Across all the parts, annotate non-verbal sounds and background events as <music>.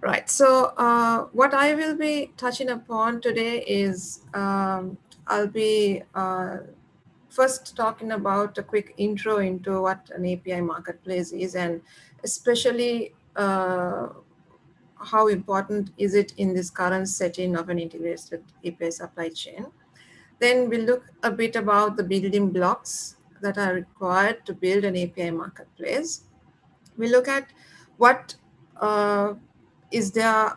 Right. So uh, what I will be touching upon today is um, I'll be uh, first talking about a quick intro into what an API marketplace is and especially uh, how important is it in this current setting of an integrated API supply chain. Then we'll look a bit about the building blocks that are required to build an API marketplace. We look at what uh, is there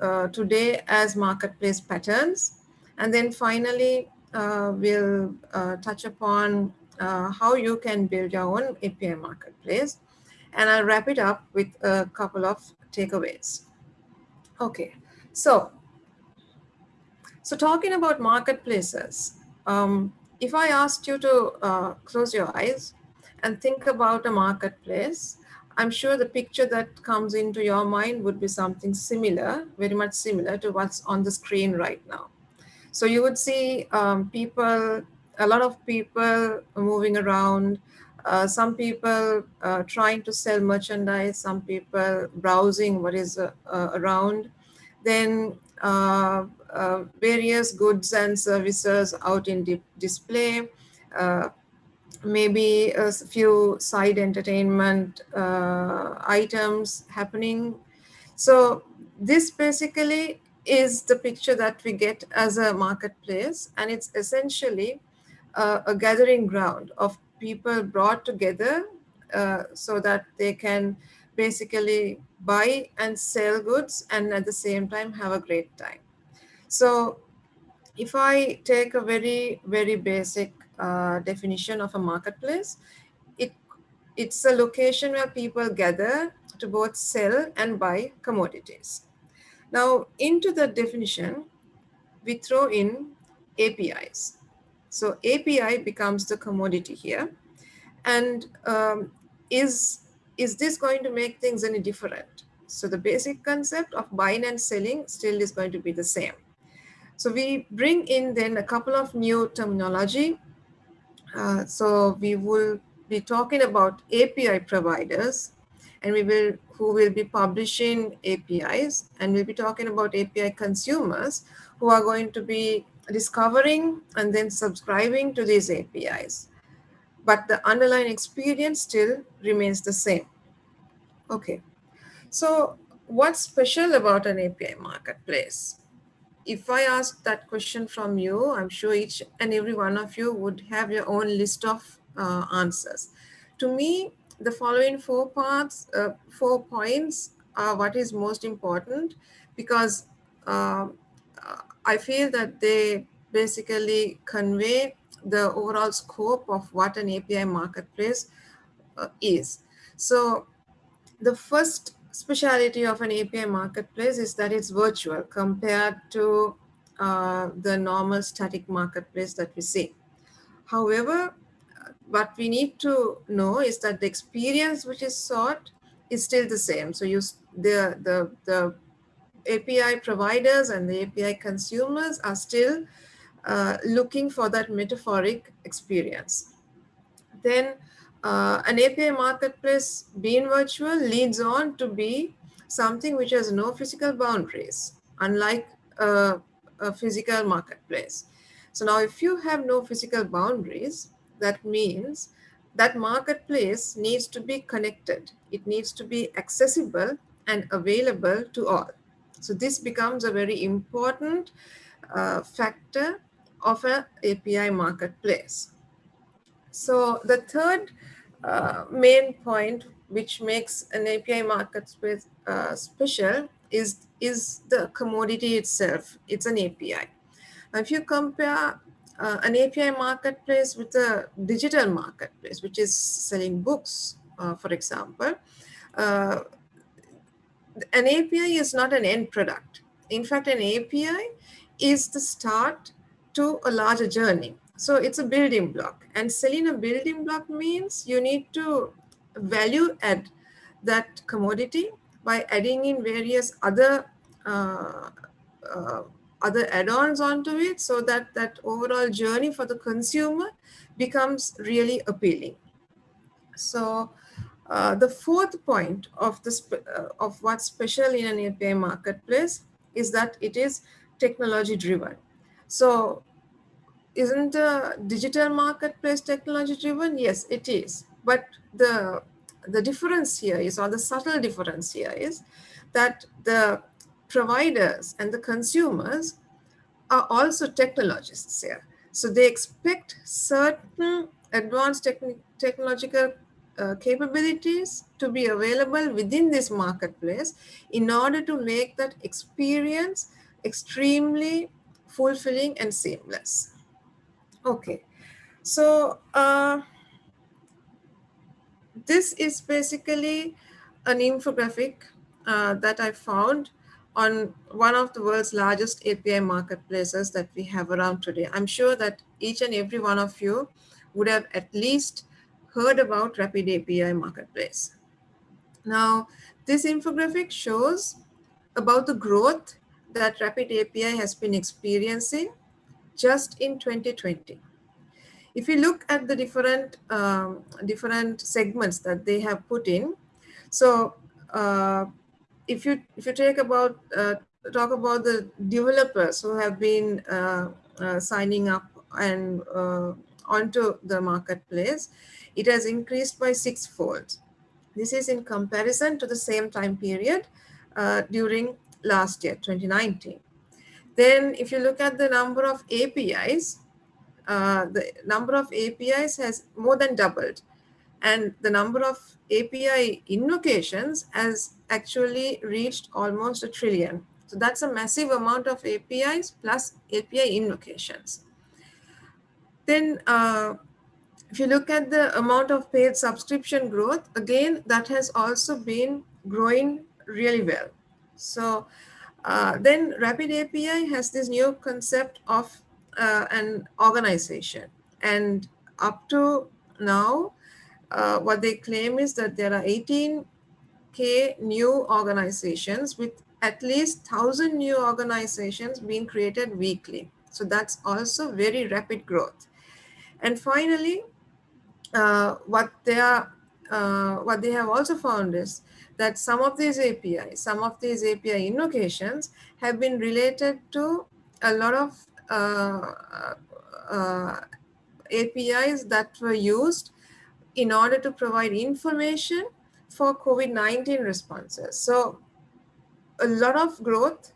uh, today as marketplace patterns. And then finally, uh, we'll uh, touch upon uh, how you can build your own API marketplace. And I'll wrap it up with a couple of takeaways. Okay, so, so talking about marketplaces, um, if I asked you to uh, close your eyes and think about a marketplace, I'm sure the picture that comes into your mind would be something similar, very much similar to what's on the screen right now. So you would see um, people, a lot of people moving around, uh, some people uh, trying to sell merchandise, some people browsing what is uh, uh around, then uh, uh, various goods and services out in di display, maybe a few side entertainment uh, items happening. So this basically is the picture that we get as a marketplace and it's essentially uh, a gathering ground of people brought together uh, so that they can basically buy and sell goods and at the same time have a great time. So if I take a very, very basic uh, definition of a marketplace. It, it's a location where people gather to both sell and buy commodities. Now, into the definition, we throw in APIs. So API becomes the commodity here. And um, is, is this going to make things any different? So the basic concept of buying and selling still is going to be the same. So we bring in then a couple of new terminology uh, so we will be talking about API providers and we will who will be publishing APIs and we'll be talking about API consumers who are going to be discovering and then subscribing to these APIs. But the underlying experience still remains the same. Okay, so what's special about an API marketplace? If I ask that question from you, I'm sure each and every one of you would have your own list of uh, answers. To me, the following four parts, uh, four points are what is most important because uh, I feel that they basically convey the overall scope of what an API marketplace uh, is. So the first speciality of an API marketplace is that it's virtual compared to uh, the normal static marketplace that we see. However, what we need to know is that the experience which is sought is still the same. So you, the, the, the API providers and the API consumers are still uh, looking for that metaphoric experience. Then uh, an API marketplace being virtual leads on to be something which has no physical boundaries, unlike uh, a physical marketplace. So now if you have no physical boundaries, that means that marketplace needs to be connected. It needs to be accessible and available to all. So this becomes a very important uh, factor of an API marketplace. So the third uh, main point which makes an API marketplace uh, special is, is the commodity itself. It's an API. Now, if you compare uh, an API marketplace with a digital marketplace, which is selling books, uh, for example, uh, an API is not an end product. In fact, an API is the start to a larger journey. So it's a building block and selling a building block means you need to value add that commodity by adding in various other uh, uh, other add-ons onto it so that that overall journey for the consumer becomes really appealing. So Uh, the fourth point of, the uh, of what's special in an API marketplace is that it is technology driven. So isn't the digital marketplace technology driven? Yes, it is. But the, the difference here is, or the subtle difference here is that the providers and the consumers are also technologists here. So they expect certain advanced techn technological uh, capabilities to be available within this marketplace in order to make that experience extremely fulfilling and seamless. Okay, so uh, this is basically an infographic uh, that I found on one of the world's largest API marketplaces that we have around today. I'm sure that each and every one of you would have at least heard about Rapid API Marketplace. Now, this infographic shows about the growth that Rapid API has been experiencing just in 2020. If you look at the different um, different segments that they have put in, so uh, if you if you take about uh, talk about the developers who have been uh, uh signing up and uh, onto the marketplace, it has increased by sixfold. This is in comparison to the same time period during last year, 2019. Then if you look at the number of APIs, uh, the number of APIs has more than doubled. And the number of API invocations has actually reached almost a trillion. So that's a massive amount of APIs plus API invocations. Then uh, if you look at the amount of paid subscription growth, again, that has also been growing really well. So uh, then Rapid API has this new concept of uh, an organization. And up to now, uh, what they claim is that there are 18K new organizations with at least 1,000 new organizations being created weekly. So that's also very rapid growth. And finally, uh, what they are, uh, what they have also found is that some of these APIs, some of these API invocations have been related to a lot of uh, uh APIs that were used in order to provide information for COVID-19 responses. So a lot of growth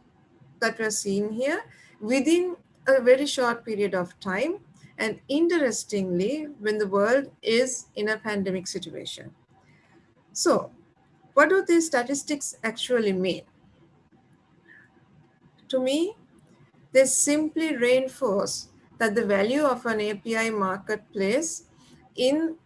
that we're seeing here within a very short period of time and interestingly, when the world is in a pandemic situation. So what do these statistics actually mean? To me, they simply reinforce that the value of an API marketplace in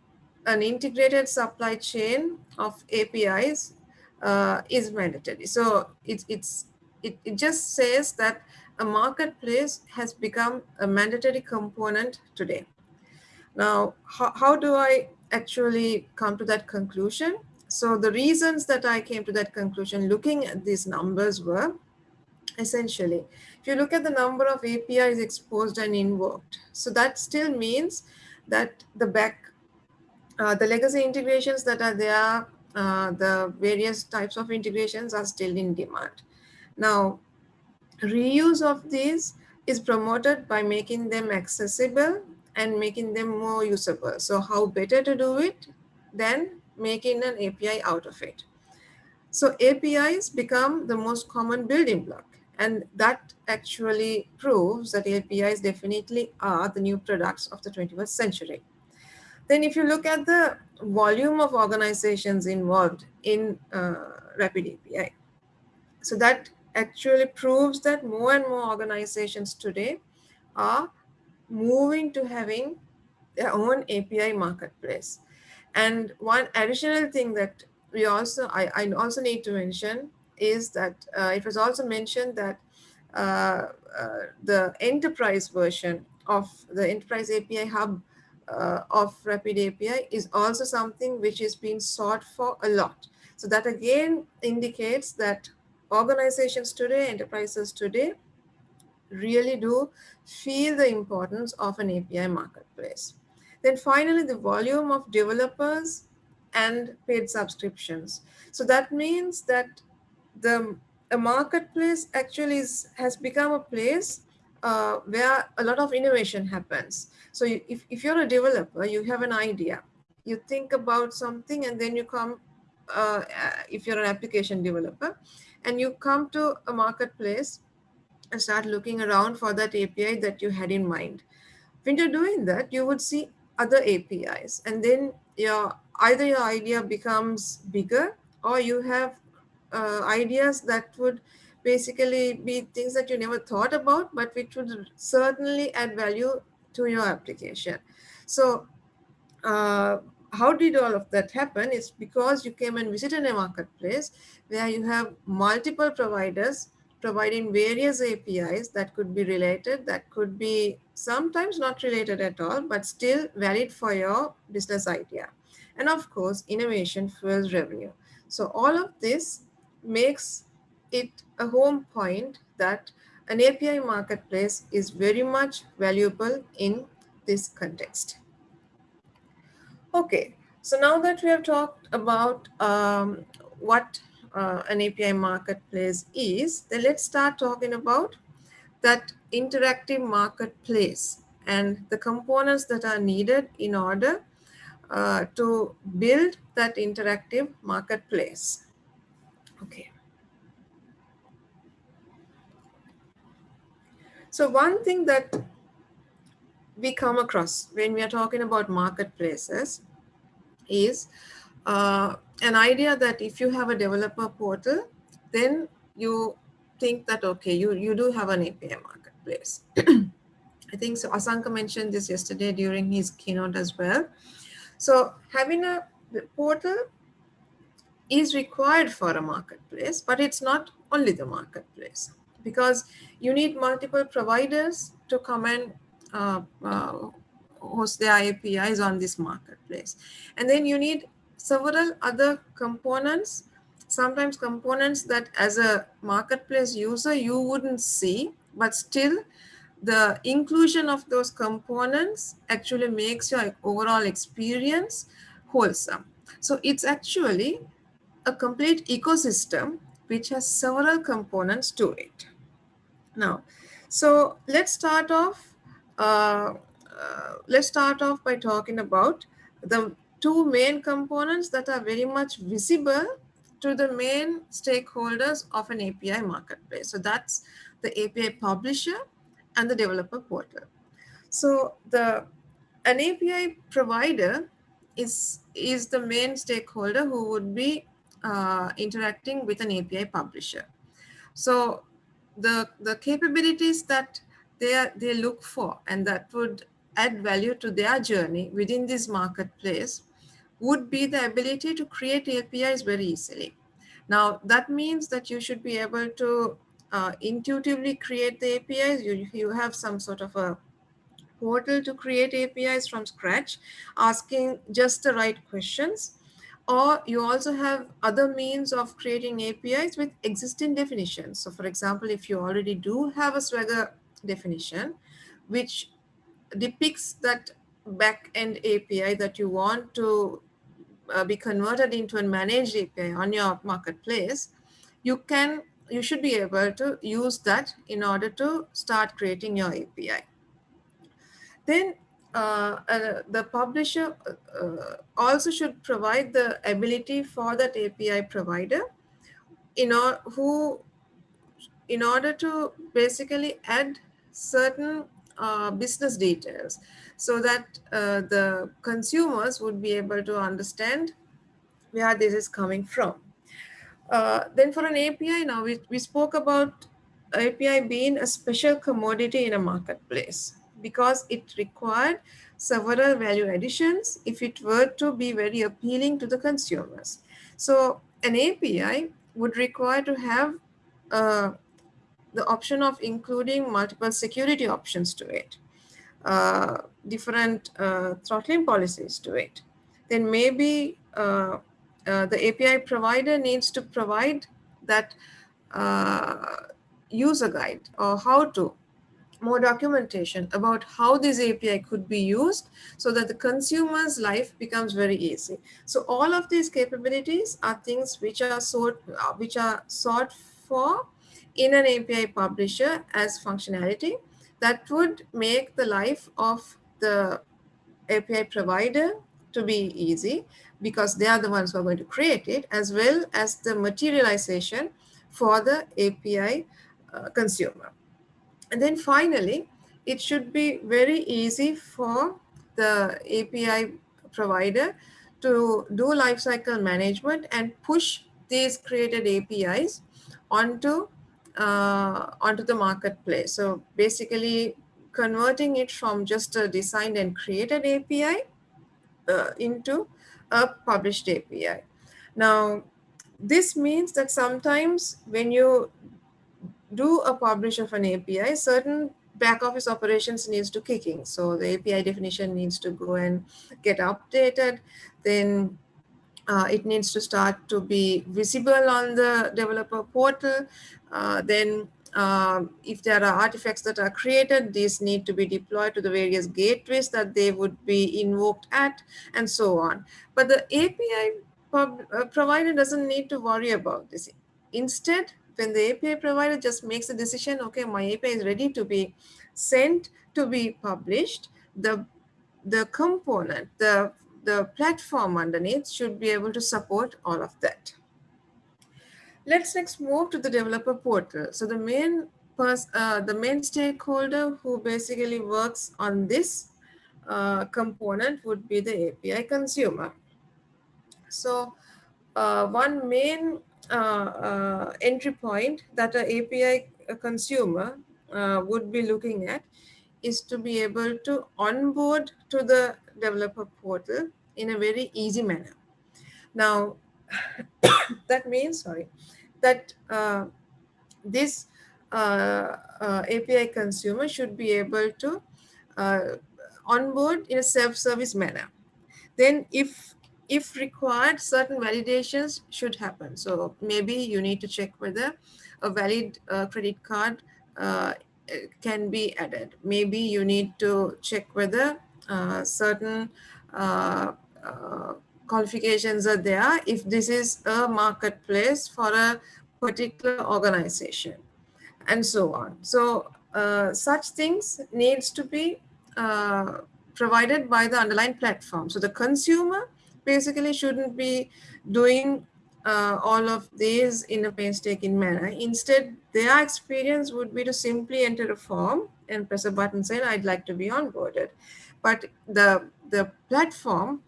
an integrated supply chain of APIs uh, is mandatory. So it, it's, it, it just says that a marketplace has become a mandatory component today. Now, how, how do I actually come to that conclusion? So the reasons that I came to that conclusion looking at these numbers were essentially, if you look at the number of APIs exposed and invoked, so that still means that the back, uh, the legacy integrations that are there, uh, the various types of integrations are still in demand. Now, reuse of these is promoted by making them accessible and making them more usable. So how better to do it than making an API out of it. So APIs become the most common building block. And that actually proves that APIs definitely are the new products of the 21st century. Then if you look at the volume of organizations involved in uh, Rapid API, so that actually proves that more and more organizations today are moving to having their own API marketplace. And one additional thing that we also, I, I also need to mention is that uh, it was also mentioned that uh, uh, the enterprise version of the enterprise API hub uh, of Rapid API is also something which is being sought for a lot. So that again indicates that organizations today, enterprises today, really do feel the importance of an API marketplace. Then finally, the volume of developers and paid subscriptions. So that means that the a marketplace actually is, has become a place uh, where a lot of innovation happens. So if, if you're a developer, you have an idea, you think about something and then you come, uh, if you're an application developer, and you come to a marketplace and start looking around for that API that you had in mind. When you're doing that, you would see other APIs and then your either your idea becomes bigger or you have uh, ideas that would basically be things that you never thought about, but which would certainly add value to your application. So uh, how did all of that happen? It's because you came and visited a marketplace where you have multiple providers providing various APIs that could be related, that could be sometimes not related at all, but still valid for your business idea. And of course, innovation fuels revenue. So all of this makes it a home point that an API marketplace is very much valuable in this context. Okay, so now that we have talked about um, what uh, an API marketplace is, then let's start talking about that interactive marketplace and the components that are needed in order uh, to build that interactive marketplace. Okay. So one thing that we come across when we are talking about marketplaces is uh, an idea that if you have a developer portal, then you think that, okay, you, you do have an API marketplace. <clears throat> I think so Asanka mentioned this yesterday during his keynote as well. So having a portal is required for a marketplace, but it's not only the marketplace because you need multiple providers to come and uh, uh, host their APIs on this marketplace. And then you need several other components, sometimes components that as a marketplace user you wouldn't see, but still the inclusion of those components actually makes your overall experience wholesome. So it's actually a complete ecosystem which has several components to it. Now, so let's start off. Uh, uh, let's start off by talking about the two main components that are very much visible to the main stakeholders of an API marketplace. So that's the API publisher and the developer portal. So the an API provider is is the main stakeholder who would be uh, interacting with an API publisher. So the, the capabilities that they, are, they look for and that would add value to their journey within this marketplace would be the ability to create APIs very easily. Now, that means that you should be able to uh, intuitively create the APIs. You, you have some sort of a portal to create APIs from scratch, asking just the right questions or you also have other means of creating APIs with existing definitions. So for example, if you already do have a Swagger definition, which depicts that backend API that you want to uh, be converted into a managed API on your marketplace, you can you should be able to use that in order to start creating your API. Then uh, uh, the publisher uh, also should provide the ability for that API provider in or, who in order to basically add certain uh, business details so that uh, the consumers would be able to understand where this is coming from. Uh, then for an API now, we, we spoke about API being a special commodity in a marketplace because it required several value additions if it were to be very appealing to the consumers. So an API would require to have uh, the option of including multiple security options to it, uh, different uh, throttling policies to it. Then maybe uh, uh, the API provider needs to provide that uh, user guide or how to more documentation about how this API could be used so that the consumer's life becomes very easy. So all of these capabilities are things which are sought, which are sought for in an API publisher as functionality that would make the life of the API provider to be easy because they are the ones who are going to create it as well as the materialization for the API uh, consumer. And then finally, it should be very easy for the API provider to do lifecycle management and push these created APIs onto uh, onto the marketplace. So basically converting it from just a designed and created API uh, into a published API. Now, this means that sometimes when you do a publish of an API, certain back office operations needs to kick in. So the API definition needs to go and get updated. Then uh, it needs to start to be visible on the developer portal. Uh, then um, if there are artifacts that are created, these need to be deployed to the various gateways that they would be invoked at and so on. But the API uh, provider doesn't need to worry about this. Instead, when the API provider just makes a decision, okay, my API is ready to be sent to be published, the, the component, the, the platform underneath should be able to support all of that. Let's next move to the developer portal. So the main uh, the main stakeholder who basically works on this uh, component would be the API consumer. So uh, one main uh, uh, entry point that an API consumer uh, would be looking at is to be able to onboard to the developer portal in a very easy manner. Now, <coughs> that means, sorry, that uh, this uh, uh, API consumer should be able to onboard in a self-service manner. Then if if required, certain validations should happen. So maybe you need to check whether a valid uh, credit card uh, can be added. Maybe you need to check whether uh, certain uh, uh, qualifications are there if this is a marketplace for a particular organization and so on. So uh, such things needs to be provided by the underlying platform. So the consumer basically shouldn't be doing uh, all of these in a painstaking manner. Instead, their experience would be to simply enter a form and press a button saying, I'd like to be onboarded. But the, the platform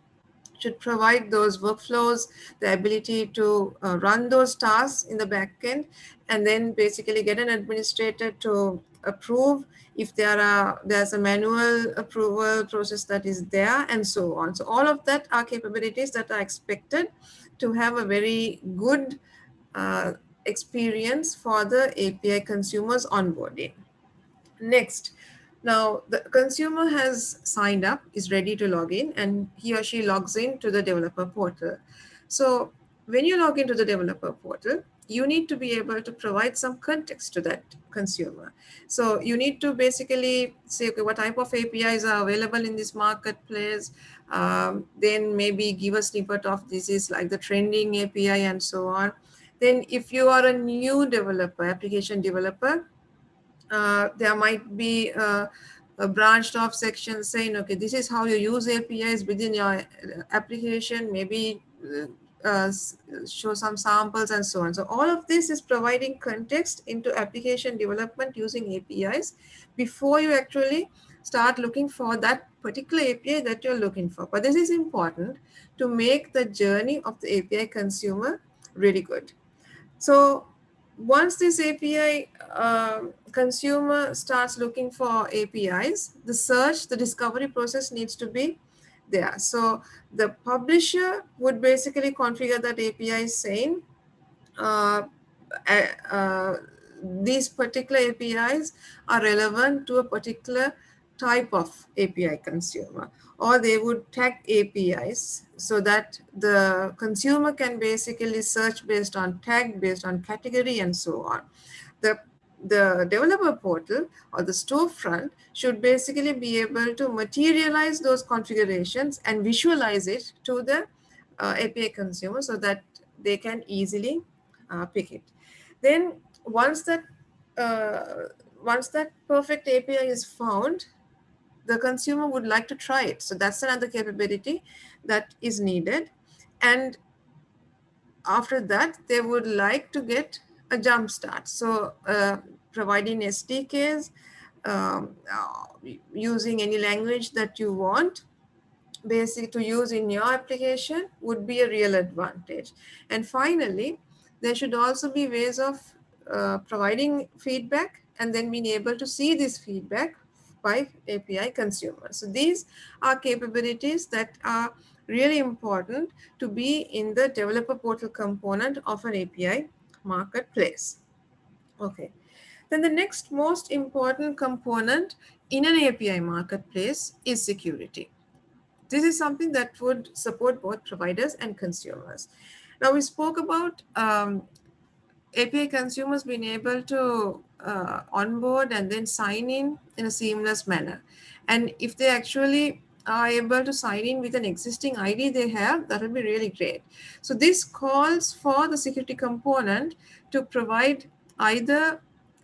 should provide those workflows, the ability to uh, run those tasks in the backend, and then basically get an administrator to approve if there are there's a manual approval process that is there and so on. So all of that are capabilities that are expected to have a very good uh, experience for the API consumers onboarding. Next, now the consumer has signed up, is ready to log in and he or she logs in to the developer portal. So when you log into the developer portal, you need to be able to provide some context to that consumer. So you need to basically say, okay, what type of APIs are available in this marketplace? Um, then maybe give a snippet of this is like the trending API and so on. Then if you are a new developer, application developer, there might be a, a branched off section saying, okay, this is how you use APIs within your application. Maybe uh, uh, show some samples and so on. So all of this is providing context into application development using APIs before you actually start looking for that particular API that you're looking for. But this is important to make the journey of the API consumer really good. So once this API uh, um, consumer starts looking for APIs, the search, the discovery process needs to be there. So the publisher would basically configure that API saying uh, uh, these particular APIs are relevant to a particular type of API consumer or they would tag APIs so that the consumer can basically search based on tag, based on category and so on. The the developer portal or the storefront should basically be able to materialize those configurations and visualize it to the uh, API consumer so that they can easily uh, pick it. Then once that uh, once that perfect API is found, the consumer would like to try it. So that's another capability that is needed. And after that, they would like to get a jump start. So uh, providing SDKs, um, uh, using any language that you want, basic to use in your application would be a real advantage. And finally, there should also be ways of uh, providing feedback and then being able to see this feedback by API consumers. So these are capabilities that are really important to be in the developer portal component of an API marketplace. Okay. Then the next most important component in an API marketplace is security. This is something that would support both providers and consumers. Now we spoke about um, API consumers being able to uh, onboard and then sign in in a seamless manner. And if they actually are able to sign in with an existing ID they have, that would be really great. So this calls for the security component to provide either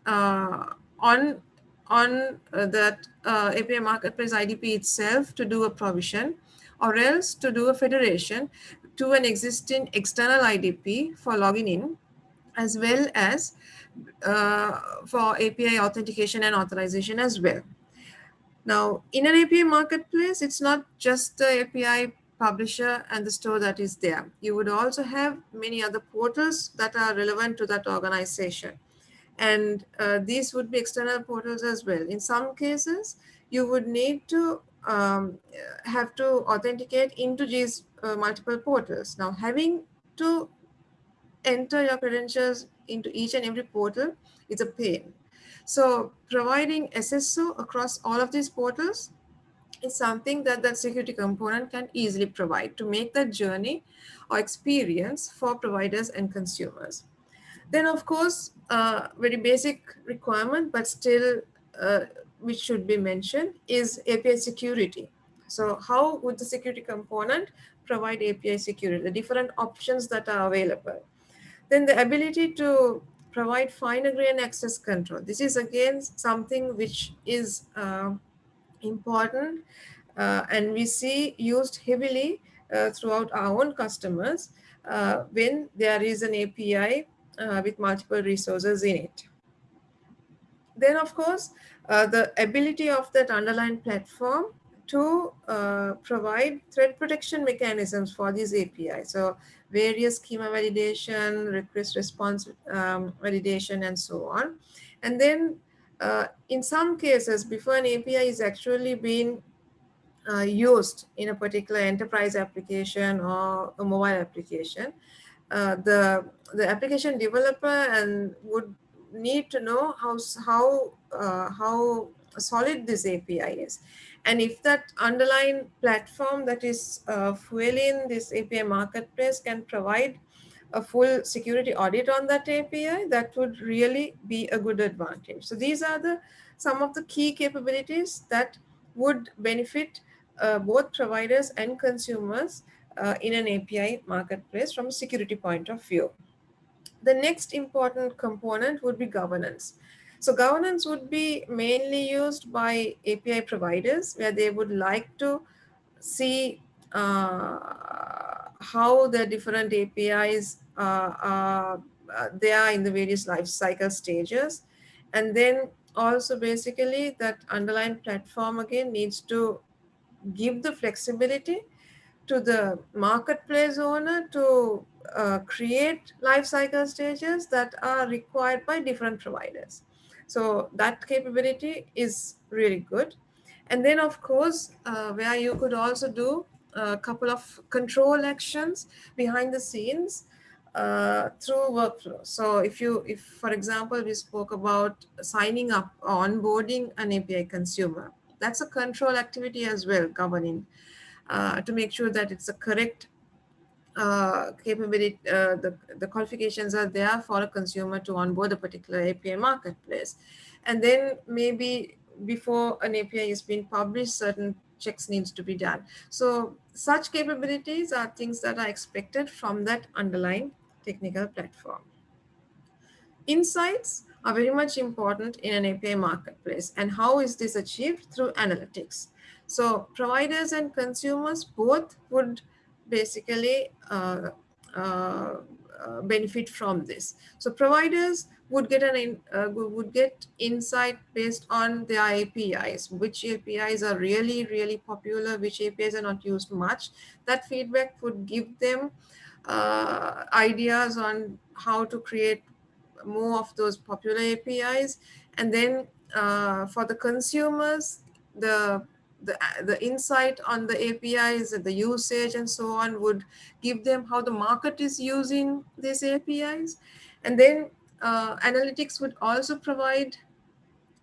uh, on on uh, that uh, API Marketplace IDP itself to do a provision or else to do a federation to an existing external IDP for logging in as well as uh, for API authentication and authorization as well. Now, in an API marketplace, it's not just the API publisher and the store that is there. You would also have many other portals that are relevant to that organization. And uh, these would be external portals as well. In some cases, you would need to um, have to authenticate into these uh, multiple portals. Now, having to enter your credentials into each and every portal is a pain. So providing SSO across all of these portals is something that the security component can easily provide to make that journey or experience for providers and consumers. Then of course, uh, very basic requirement, but still uh, which should be mentioned is API security. So how would the security component provide API security, the different options that are available. Then the ability to provide fine grain access control. This is again something which is uh, important uh, and we see used heavily uh, throughout our own customers uh, when there is an API uh, with multiple resources in it. Then of course, uh, the ability of that underlying platform to provide threat protection mechanisms for these APIs. So various schema validation, request response um, validation, and so on. And then uh, in some cases, before an API is actually being uh, used in a particular enterprise application or a mobile application, uh, the the application developer and would need to know how how uh, how solid this API is. And if that underlying platform that is uh, fueling this API marketplace can provide a full security audit on that API, that would really be a good advantage. So these are the some of the key capabilities that would benefit uh, both providers and consumers uh, in an API marketplace from a security point of view. The next important component would be governance. So governance would be mainly used by API providers where they would like to see uh, how the different APIs uh, are, uh, they are in the various life cycle stages. And then also basically that underlying platform again needs to give the flexibility to the marketplace owner to uh, create life cycle stages that are required by different providers. So that capability is really good. And then of course, uh, where you could also do a couple of control actions behind the scenes uh, through workflow. So if you, if for example, we spoke about signing up, onboarding an API consumer, that's a control activity as well, governing uh, to make sure that it's a correct uh, capability, uh, the, the qualifications are there for a consumer to onboard a particular API marketplace. And then maybe before an API is being published, certain checks needs to be done. So such capabilities are things that are expected from that underlying technical platform. Insights are very much important in an API marketplace. And how is this achieved? Through analytics. So providers and consumers both would basically uh, uh, uh, benefit from this. So providers would get an uh, would get insight based on their APIs, which APIs are really really popular, which APIs are not used much. That feedback would give them uh, ideas on how to create more of those popular APIs, and then for the consumers, the the, the insight on the APIs, and the usage and so on would give them how the market is using these APIs. And then uh, analytics would also provide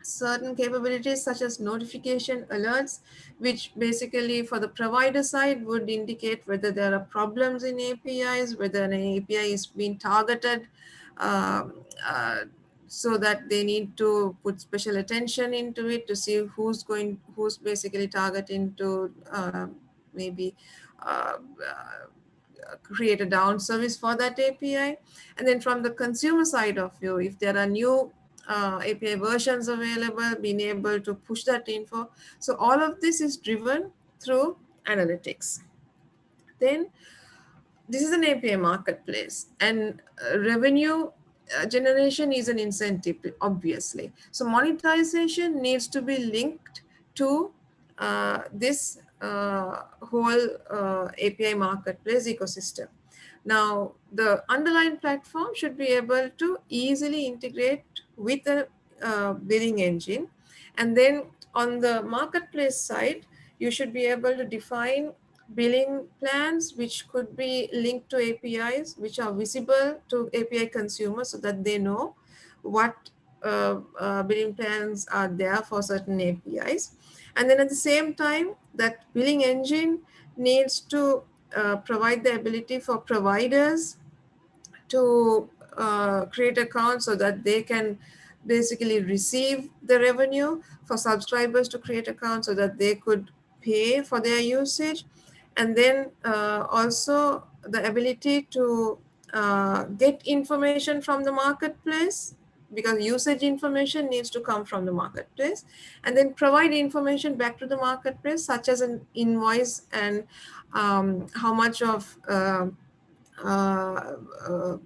certain capabilities such as notification alerts, which basically for the provider side would indicate whether there are problems in APIs, whether an API is being targeted uh, uh, so that they need to put special attention into it to see who's going, who's basically targeting to uh, maybe uh, create a down service for that API. And then from the consumer side of view, if there are new uh, API versions available, being able to push that info. So all of this is driven through analytics. Then this is an API marketplace and uh, revenue uh, generation is an incentive, obviously. So monetization needs to be linked to uh, this uh, whole uh, API marketplace ecosystem. Now, the underlying platform should be able to easily integrate with the uh, billing engine. And then on the marketplace side, you should be able to define billing plans, which could be linked to APIs, which are visible to API consumers so that they know what uh, uh, billing plans are there for certain APIs. And then at the same time, that billing engine needs to uh, provide the ability for providers to uh, create accounts so that they can basically receive the revenue for subscribers to create accounts so that they could pay for their usage and then uh, also the ability to uh, get information from the marketplace because usage information needs to come from the marketplace and then provide information back to the marketplace such as an invoice and um, how much of uh, uh, uh,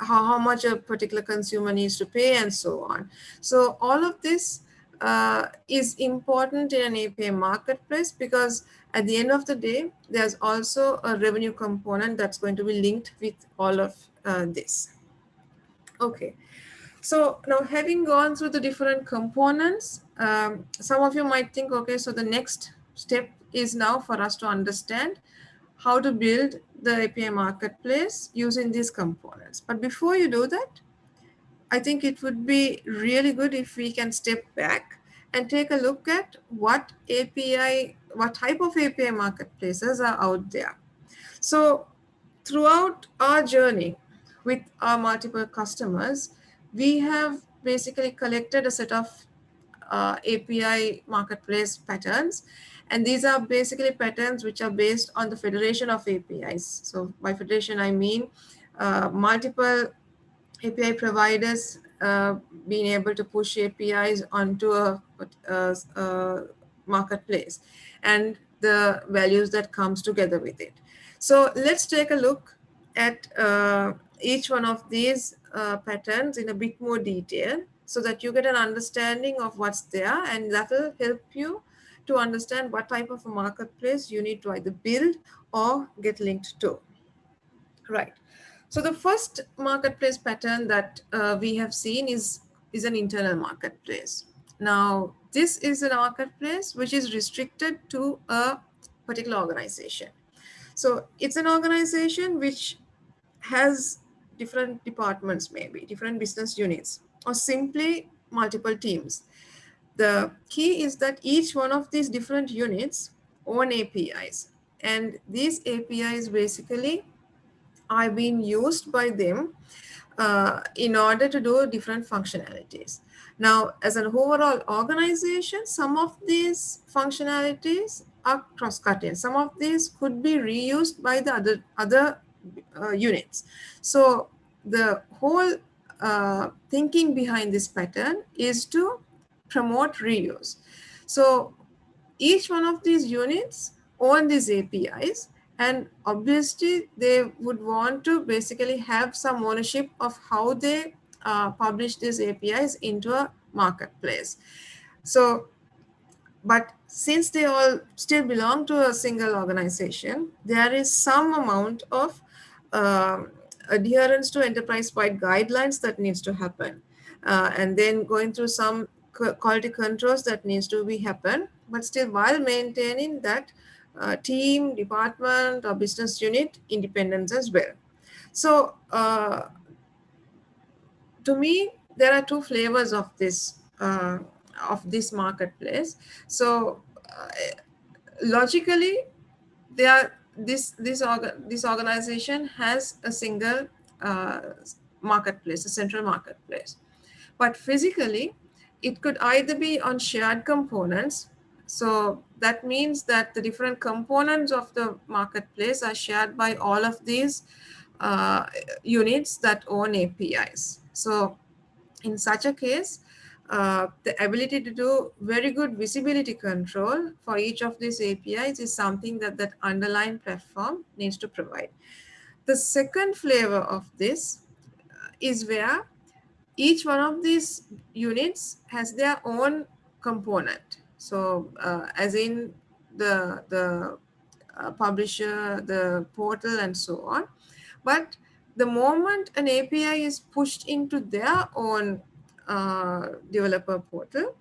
how, how much a particular consumer needs to pay and so on. So all of this uh, is important in an API marketplace because at the end of the day, there's also a revenue component that's going to be linked with all of uh, this. Okay, so now having gone through the different components, um, some of you might think, okay, so the next step is now for us to understand how to build the API marketplace using these components. But before you do that, I think it would be really good if we can step back and take a look at what API, what type of API marketplaces are out there. So throughout our journey with our multiple customers, we have basically collected a set of uh, API marketplace patterns. And these are basically patterns which are based on the federation of APIs. So by federation, I mean uh, multiple API providers uh, being able to push APIs onto a, a, a, marketplace and the values that comes together with it. So let's take a look at uh, each one of these uh, patterns in a bit more detail so that you get an understanding of what's there and that will help you to understand what type of a marketplace you need to either build or get linked to. Right. So the first marketplace pattern that uh, we have seen is, is an internal marketplace. Now, this is a marketplace which is restricted to a particular organization. So it's an organization which has different departments, maybe different business units, or simply multiple teams. The key is that each one of these different units own APIs. And these APIs basically are being used by them uh, in order to do different functionalities. Now, as an overall organization, some of these functionalities are cross-cutting. Some of these could be reused by the other, other uh, units. So the whole uh, thinking behind this pattern is to promote reuse. So each one of these units own these APIs and obviously they would want to basically have some ownership of how they uh, publish these APIs into a marketplace. So, but since they all still belong to a single organization, there is some amount of uh, adherence to enterprise-wide guidelines that needs to happen. Uh, and then going through some quality controls that needs to be happen, but still while maintaining that uh, team, department, or business unit independence as well. So uh, to me, there are two flavors of this uh, of this marketplace. So uh, logically, they are this this org this organization has a single uh, marketplace, a central marketplace, but physically, it could either be on shared components so that means that the different components of the marketplace are shared by all of these uh, units that own APIs. So in such a case, uh, the ability to do very good visibility control for each of these APIs is something that that underlying platform needs to provide. The second flavor of this is where each one of these units has their own component. So uh, as in the, the uh, publisher, the portal and so on. But the moment an API is pushed into their own uh, developer portal,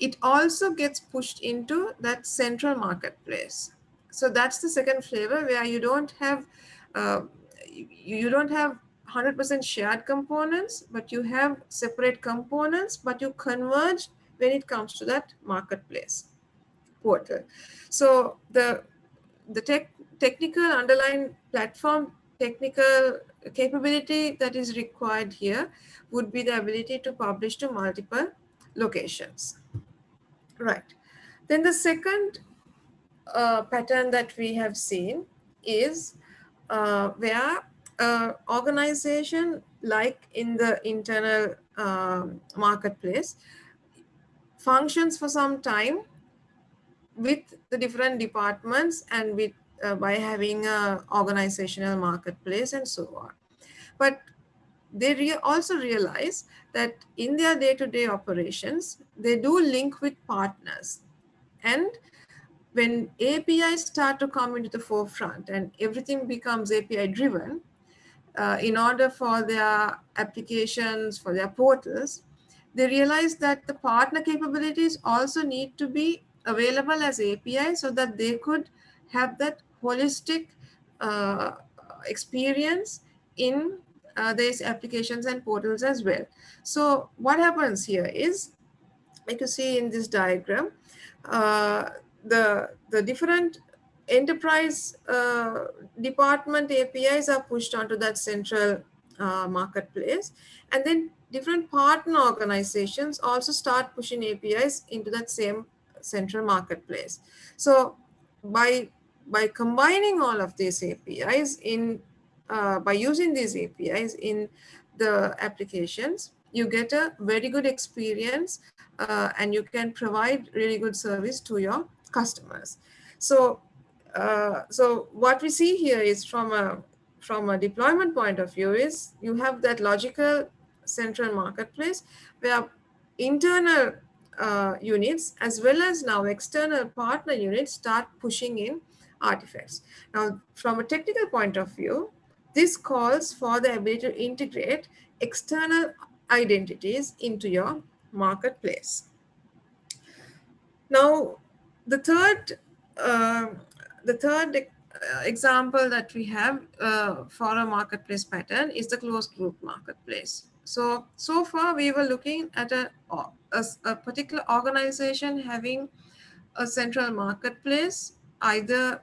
it also gets pushed into that central marketplace. So that's the second flavor where you don't have uh, you don't have 100% shared components, but you have separate components, but you converge when it comes to that marketplace portal. So the, the tech, technical underlying platform technical capability that is required here would be the ability to publish to multiple locations. Right. Then the second uh, pattern that we have seen is uh, where uh, organization like in the internal um, marketplace functions for some time with the different departments and with uh, by having a organizational marketplace and so on. But they re also realize that in their day-to-day -day operations, they do link with partners. And when APIs start to come into the forefront and everything becomes API driven, uh, in order for their applications, for their portals, they realize that the partner capabilities also need to be available as API so that they could have that holistic uh, experience in uh, these applications and portals as well. So what happens here is, like you see in this diagram, uh, the, the different enterprise uh, department APIs are pushed onto that central uh, marketplace. And then different partner organizations also start pushing APIs into that same central marketplace. So by, by combining all of these APIs in, uh, by using these APIs in the applications, you get a very good experience uh, and you can provide really good service to your customers. So, uh, so what we see here is from a from a deployment point of view is you have that logical central marketplace where internal uh, units as well as now external partner units start pushing in artifacts. Now, from a technical point of view, this calls for the ability to integrate external identities into your marketplace. Now, the third, uh, the third uh, example that we have uh, for a marketplace pattern is the closed group marketplace. So, so far we were looking at a, a, a particular organization having a central marketplace, either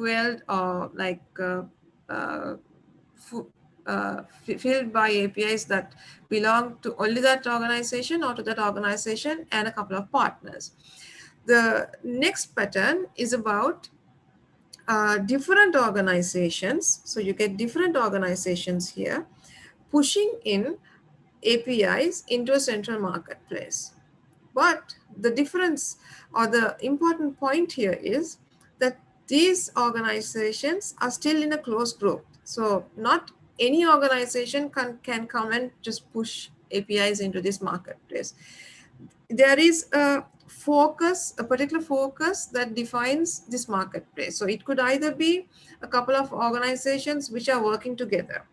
fueled or like uh, uh, uh, filled by APIs that belong to only that organization or to that organization and a couple of partners. The next pattern is about uh, different organizations. So you get different organizations here pushing in APIs into a central marketplace. But the difference or the important point here is that these organizations are still in a closed group. So not any organization can, can come and just push APIs into this marketplace. There is a focus, a particular focus that defines this marketplace. So it could either be a couple of organizations which are working together,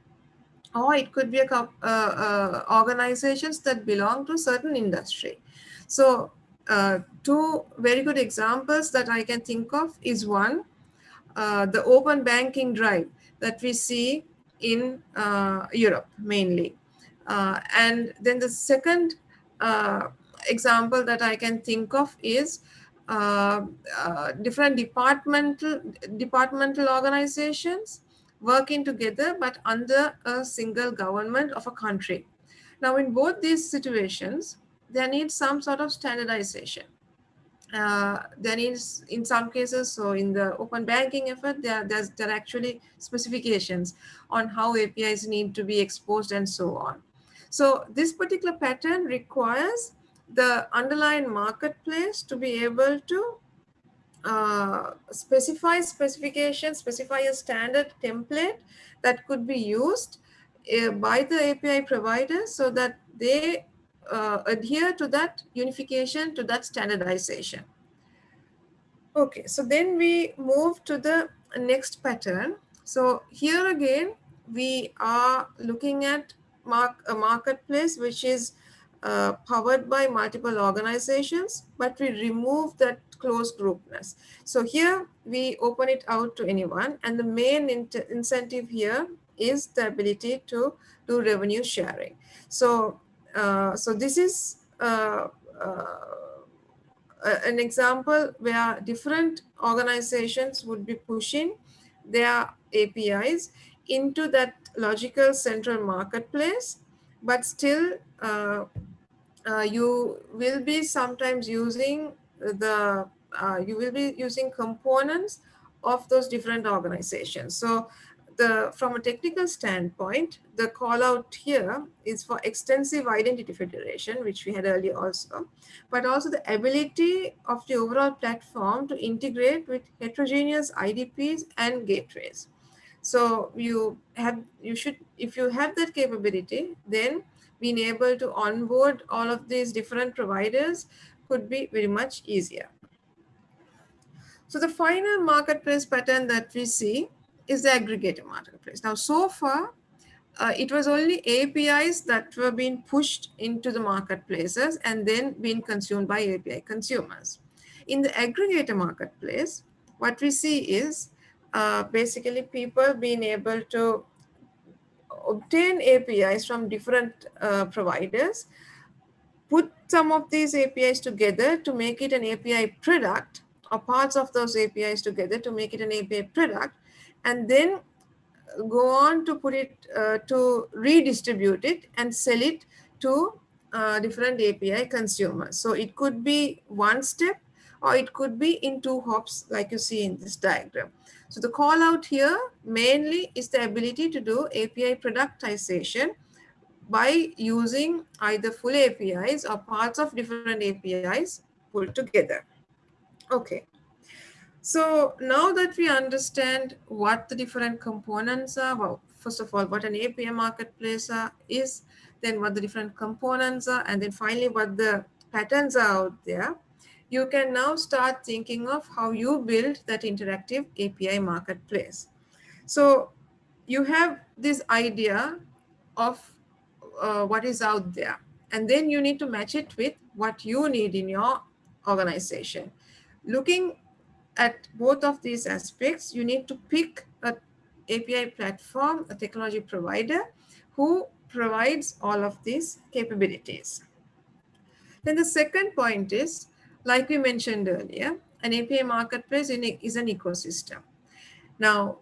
or it could be a couple, uh, uh, organizations that belong to a certain industry. So uh, two very good examples that I can think of is one, uh, the open banking drive that we see in uh, Europe mainly. Uh, and then the second uh, example that I can think of is different departmental departmental organizations working together but under a single government of a country. Now in both these situations, there needs some sort of standardization. Uh, needs, in some cases so in the open banking effort there there's there are actually specifications on how apis need to be exposed and so on. So this particular pattern requires the underlying marketplace to be able to uh, specify specifications specify a standard template that could be used uh, by the api providers so that they uh, adhere to that unification, to that standardization. Okay, so then we move to the next pattern. So here again, we are looking at mark, a marketplace which is uh, powered by multiple organizations, but we remove that closed groupness. So here we open it out to anyone and the main incentive here is the ability to do revenue sharing. So so this is uh, uh, an example where different organizations would be pushing their APIs into that logical central marketplace, but still uh, uh, you will be sometimes using the, uh, you will be using components of those different organizations. So the from a technical standpoint, the call out here is for extensive identity federation, which we had earlier also, but also the ability of the overall platform to integrate with heterogeneous IDPs and gateways. So you have, you should, if you have that capability, then being able to onboard all of these different providers could be very much easier. So the final marketplace pattern that we see is the aggregator marketplace. Now, so far, uh, it was only APIs that were being pushed into the marketplaces and then being consumed by API consumers. In the aggregator marketplace, what we see is uh, basically people being able to obtain APIs from different uh, providers, put some of these APIs together to make it an API product or parts of those APIs together to make it an API product and then go on to put it uh, to redistribute it and sell it to uh, different API consumers. So it could be one step or it could be in two hops like you see in this diagram. So the call out here mainly is the ability to do API productization by using either full APIs or parts of different APIs pulled together. Okay. So now that we understand what the different components are, well, first of all, what an API marketplace is, then what the different components are, and then finally what the patterns are out there, you can now start thinking of how you build that interactive API marketplace. So you have this idea of uh, what is out there, and then you need to match it with what you need in your organization. Looking at both of these aspects, you need to pick a API platform, a technology provider who provides all of these capabilities. Then the second point is, like we mentioned earlier, an API marketplace is an ecosystem. Now,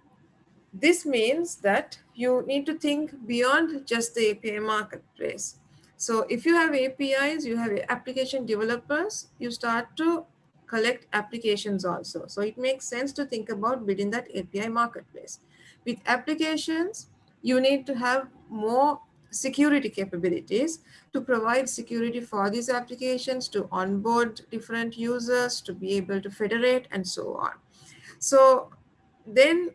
this means that you need to think beyond just the API marketplace. So if you have APIs, you have application developers, you start to collect applications also. So it makes sense to think about building that API marketplace. With applications, you need to have more security capabilities to provide security for these applications, to onboard different users, to be able to federate and so on. So then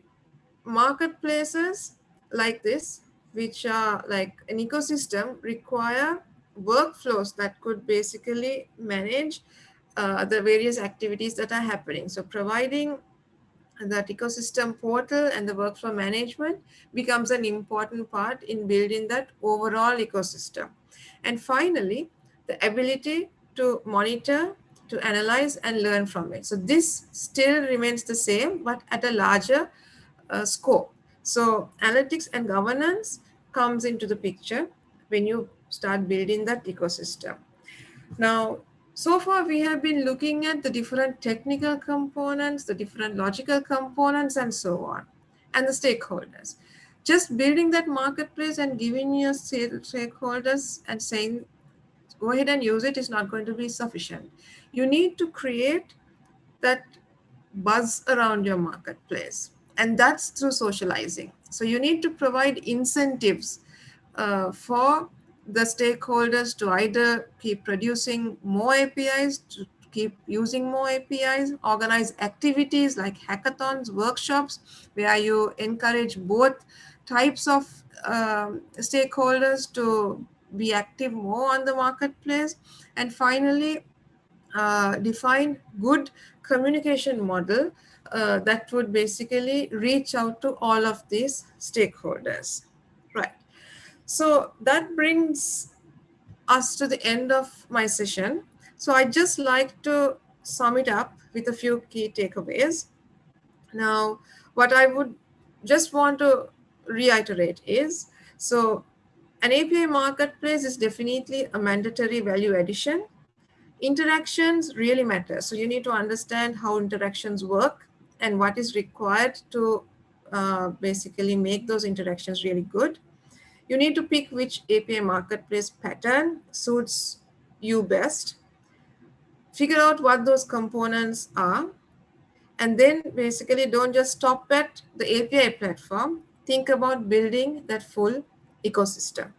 marketplaces like this, which are like an ecosystem require workflows that could basically manage uh, the various activities that are happening. So providing that ecosystem portal and the workflow management becomes an important part in building that overall ecosystem. And finally, the ability to monitor, to analyze and learn from it. So this still remains the same, but at a larger uh, scope. So analytics and governance comes into the picture when you start building that ecosystem. Now, so far, we have been looking at the different technical components, the different logical components, and so on, and the stakeholders. Just building that marketplace and giving your stakeholders and saying, go ahead and use it is not going to be sufficient. You need to create that buzz around your marketplace, and that's through socializing. So you need to provide incentives uh, for the stakeholders to either keep producing more APIs, to keep using more APIs, organize activities like hackathons, workshops, where you encourage both types of um, stakeholders to be active more on the marketplace. And finally, uh, define good communication model uh, that would basically reach out to all of these stakeholders. Right. So that brings us to the end of my session. So I just like to sum it up with a few key takeaways. Now, what I would just want to reiterate is, so an API marketplace is definitely a mandatory value addition. Interactions really matter. So you need to understand how interactions work and what is required to uh, basically make those interactions really good. You need to pick which API marketplace pattern suits you best. Figure out what those components are. And then basically don't just stop at the API platform. Think about building that full ecosystem.